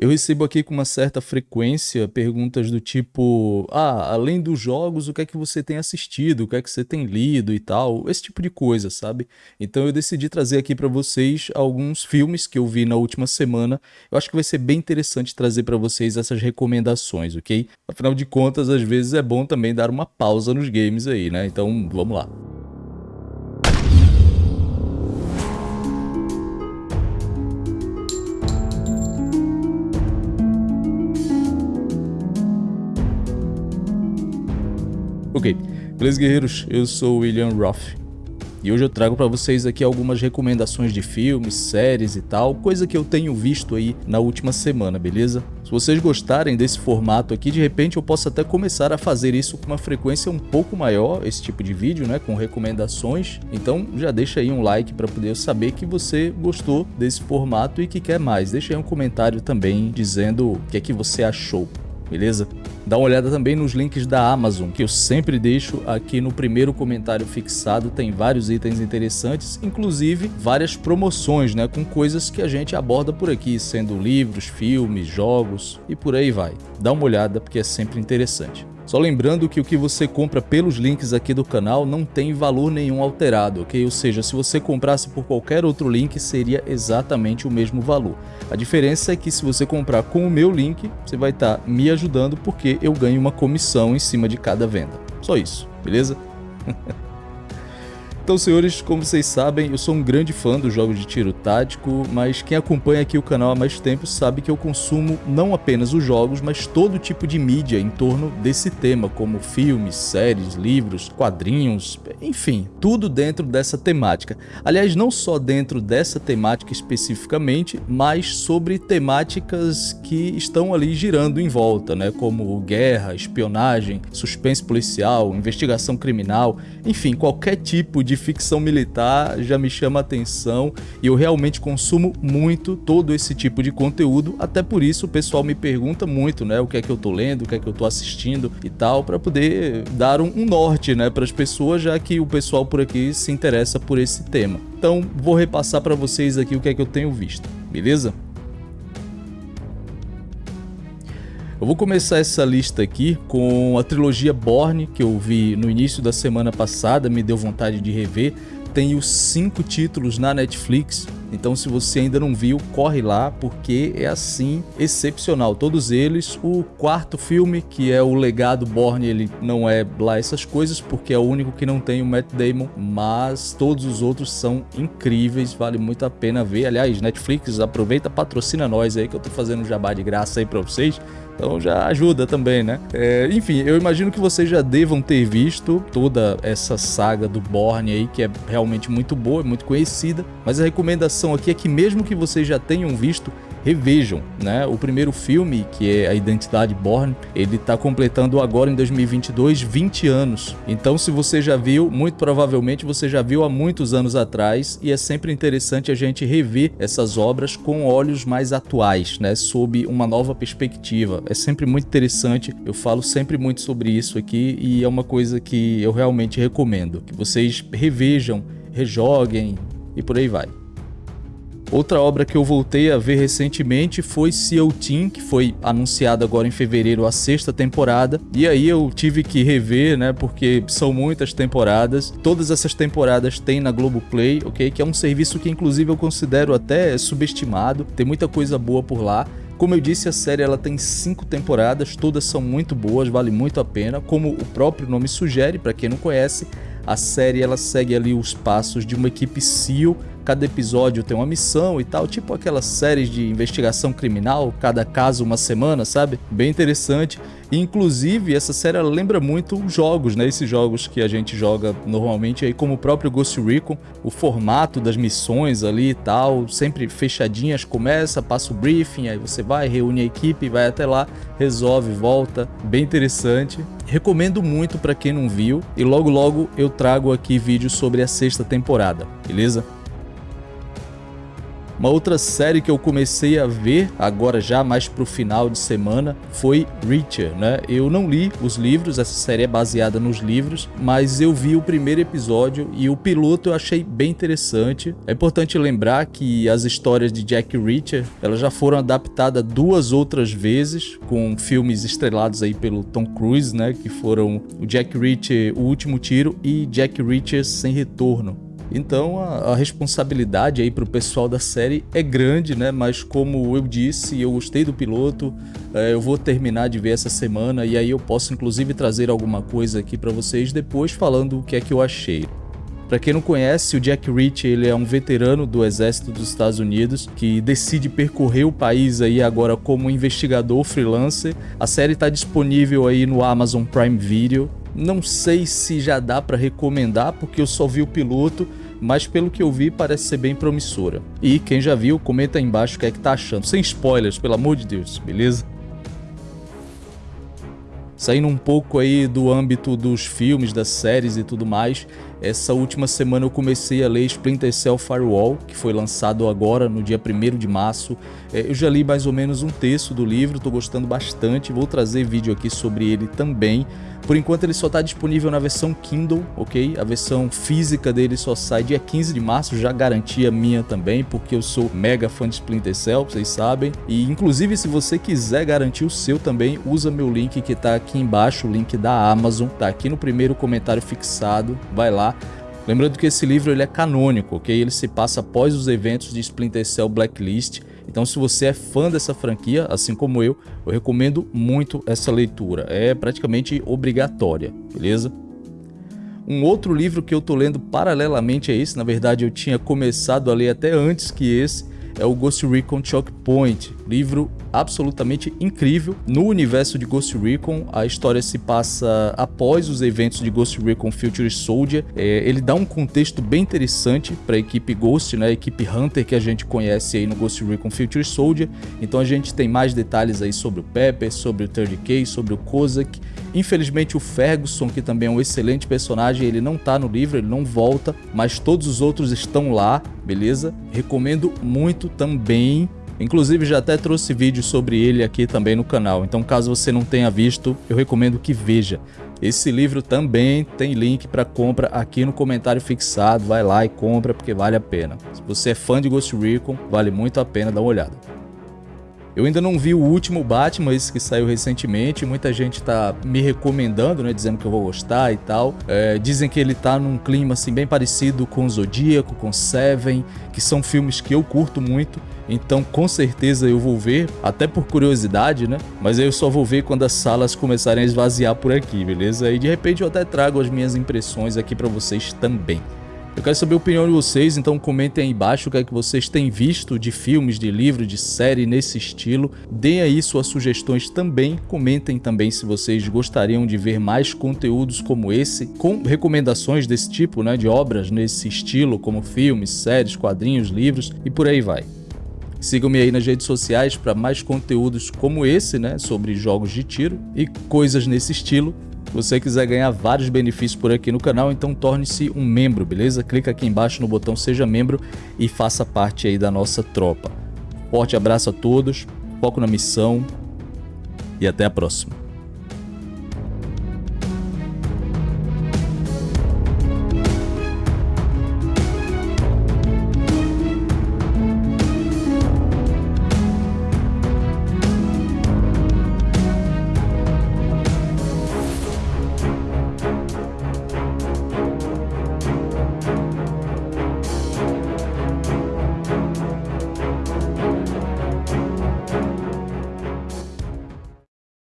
Eu recebo aqui com uma certa frequência perguntas do tipo: ah, além dos jogos, o que é que você tem assistido, o que é que você tem lido e tal, esse tipo de coisa, sabe? Então eu decidi trazer aqui para vocês alguns filmes que eu vi na última semana. Eu acho que vai ser bem interessante trazer para vocês essas recomendações, ok? Afinal de contas, às vezes é bom também dar uma pausa nos games aí, né? Então vamos lá. Ok, beleza guerreiros, eu sou o William Roth e hoje eu trago para vocês aqui algumas recomendações de filmes, séries e tal, coisa que eu tenho visto aí na última semana, beleza? Se vocês gostarem desse formato aqui, de repente eu posso até começar a fazer isso com uma frequência um pouco maior, esse tipo de vídeo, né, com recomendações. Então já deixa aí um like para poder saber que você gostou desse formato e que quer mais. Deixa aí um comentário também dizendo o que é que você achou beleza? Dá uma olhada também nos links da Amazon, que eu sempre deixo aqui no primeiro comentário fixado, tem vários itens interessantes, inclusive várias promoções, né, com coisas que a gente aborda por aqui, sendo livros, filmes, jogos e por aí vai. Dá uma olhada porque é sempre interessante. Só lembrando que o que você compra pelos links aqui do canal não tem valor nenhum alterado, ok? Ou seja, se você comprasse por qualquer outro link, seria exatamente o mesmo valor. A diferença é que se você comprar com o meu link, você vai estar tá me ajudando porque eu ganho uma comissão em cima de cada venda. Só isso, beleza? Então, senhores, como vocês sabem, eu sou um grande fã dos jogos de tiro tático, mas quem acompanha aqui o canal há mais tempo sabe que eu consumo não apenas os jogos, mas todo tipo de mídia em torno desse tema, como filmes, séries, livros, quadrinhos, enfim, tudo dentro dessa temática. Aliás, não só dentro dessa temática especificamente, mas sobre temáticas que estão ali girando em volta, né, como guerra, espionagem, suspense policial, investigação criminal, enfim, qualquer tipo de ficção militar já me chama a atenção e eu realmente consumo muito todo esse tipo de conteúdo, até por isso o pessoal me pergunta muito, né, o que é que eu tô lendo, o que é que eu tô assistindo e tal, para poder dar um, um norte, né, para as pessoas, já que o pessoal por aqui se interessa por esse tema. Então, vou repassar para vocês aqui o que é que eu tenho visto, beleza? Eu vou começar essa lista aqui com a trilogia Borne, que eu vi no início da semana passada, me deu vontade de rever. Tem os cinco títulos na Netflix, então se você ainda não viu, corre lá, porque é assim, excepcional. Todos eles, o quarto filme, que é o Legado Borne, ele não é lá essas coisas, porque é o único que não tem o Matt Damon, mas todos os outros são incríveis, vale muito a pena ver. Aliás, Netflix, aproveita, patrocina nós aí, que eu tô fazendo um jabá de graça aí pra vocês. Então já ajuda também, né? É, enfim, eu imagino que vocês já devam ter visto toda essa saga do Borne aí, que é realmente muito boa, muito conhecida. Mas a recomendação aqui é que mesmo que vocês já tenham visto, revejam, né? O primeiro filme, que é A Identidade Born, ele está completando agora em 2022 20 anos. Então, se você já viu, muito provavelmente você já viu há muitos anos atrás e é sempre interessante a gente rever essas obras com olhos mais atuais, né? Sob uma nova perspectiva. É sempre muito interessante. Eu falo sempre muito sobre isso aqui e é uma coisa que eu realmente recomendo que vocês revejam, rejoguem e por aí vai. Outra obra que eu voltei a ver recentemente foi Seal Team, que foi anunciada agora em fevereiro a sexta temporada. E aí eu tive que rever, né, porque são muitas temporadas. Todas essas temporadas tem na Globoplay, ok? Que é um serviço que inclusive eu considero até subestimado. Tem muita coisa boa por lá. Como eu disse, a série ela tem cinco temporadas, todas são muito boas, vale muito a pena. Como o próprio nome sugere, para quem não conhece, a série ela segue ali os passos de uma equipe SEAL cada episódio tem uma missão e tal, tipo aquelas séries de investigação criminal, cada caso uma semana, sabe? Bem interessante. E, inclusive, essa série lembra muito jogos, né? Esses jogos que a gente joga normalmente aí, como o próprio Ghost Recon, o formato das missões ali e tal, sempre fechadinhas, começa, passa o briefing, aí você vai, reúne a equipe, vai até lá, resolve, volta, bem interessante. Recomendo muito para quem não viu e logo logo eu trago aqui vídeos sobre a sexta temporada, beleza? Uma outra série que eu comecei a ver agora já mais pro final de semana foi Reacher, né? Eu não li os livros, essa série é baseada nos livros, mas eu vi o primeiro episódio e o piloto eu achei bem interessante. É importante lembrar que as histórias de Jack Reacher, elas já foram adaptadas duas outras vezes com filmes estrelados aí pelo Tom Cruise, né, que foram o Jack Reacher, O Último Tiro e Jack Reacher Sem Retorno. Então a, a responsabilidade aí para o pessoal da série é grande, né? Mas como eu disse, eu gostei do piloto, é, eu vou terminar de ver essa semana e aí eu posso inclusive trazer alguma coisa aqui para vocês depois falando o que é que eu achei. Para quem não conhece, o Jack Reach ele é um veterano do exército dos Estados Unidos que decide percorrer o país aí agora como investigador freelancer. A série está disponível aí no Amazon Prime Video. Não sei se já dá para recomendar porque eu só vi o piloto, mas pelo que eu vi parece ser bem promissora. E quem já viu, comenta aí embaixo o que é que tá achando, sem spoilers, pelo amor de Deus, beleza? Saindo um pouco aí do âmbito dos filmes, das séries e tudo mais, essa última semana eu comecei a ler Splinter Cell Firewall, que foi lançado agora no dia 1 de março. É, eu já li mais ou menos um terço do livro, estou gostando bastante, vou trazer vídeo aqui sobre ele também. Por enquanto ele só está disponível na versão Kindle, ok? A versão física dele só sai dia 15 de março, já garantia minha também, porque eu sou mega fã de Splinter Cell, vocês sabem. E inclusive se você quiser garantir o seu também, usa meu link que está aqui embaixo, o link da Amazon, tá aqui no primeiro comentário fixado, vai lá. Lembrando que esse livro ele é canônico, ok? Ele se passa após os eventos de Splinter Cell Blacklist, então se você é fã dessa franquia, assim como eu, eu recomendo muito essa leitura. É praticamente obrigatória, beleza? Um outro livro que eu tô lendo paralelamente a esse, na verdade eu tinha começado a ler até antes que esse, é o Ghost Recon Choke Point, livro absolutamente incrível. No universo de Ghost Recon, a história se passa após os eventos de Ghost Recon Future Soldier. É, ele dá um contexto bem interessante para a equipe Ghost, né, a equipe Hunter que a gente conhece aí no Ghost Recon Future Soldier. Então a gente tem mais detalhes aí sobre o Pepper, sobre o 30K, sobre o Kozak. Infelizmente o Ferguson, que também é um excelente personagem, ele não tá no livro, ele não volta, mas todos os outros estão lá, beleza? Recomendo muito também. Inclusive já até trouxe vídeo sobre ele aqui também no canal, então caso você não tenha visto, eu recomendo que veja. Esse livro também tem link para compra aqui no comentário fixado, vai lá e compra porque vale a pena. Se você é fã de Ghost Recon, vale muito a pena dar uma olhada. Eu ainda não vi o último Batman, esse que saiu recentemente. Muita gente tá me recomendando, né? Dizendo que eu vou gostar e tal. É, dizem que ele tá num clima assim bem parecido com Zodíaco, com Seven, que são filmes que eu curto muito. Então com certeza eu vou ver, até por curiosidade, né? Mas eu só vou ver quando as salas começarem a esvaziar por aqui, beleza? E de repente eu até trago as minhas impressões aqui para vocês também. Eu quero saber a opinião de vocês, então comentem aí embaixo o que é que vocês têm visto de filmes, de livros, de série nesse estilo. Deem aí suas sugestões também, comentem também se vocês gostariam de ver mais conteúdos como esse, com recomendações desse tipo, né, de obras nesse estilo, como filmes, séries, quadrinhos, livros e por aí vai. Sigam-me aí nas redes sociais para mais conteúdos como esse, né, sobre jogos de tiro e coisas nesse estilo. Você quiser ganhar vários benefícios por aqui no canal, então torne-se um membro, beleza? Clica aqui embaixo no botão seja membro e faça parte aí da nossa tropa. Forte abraço a todos, foco na missão e até a próxima.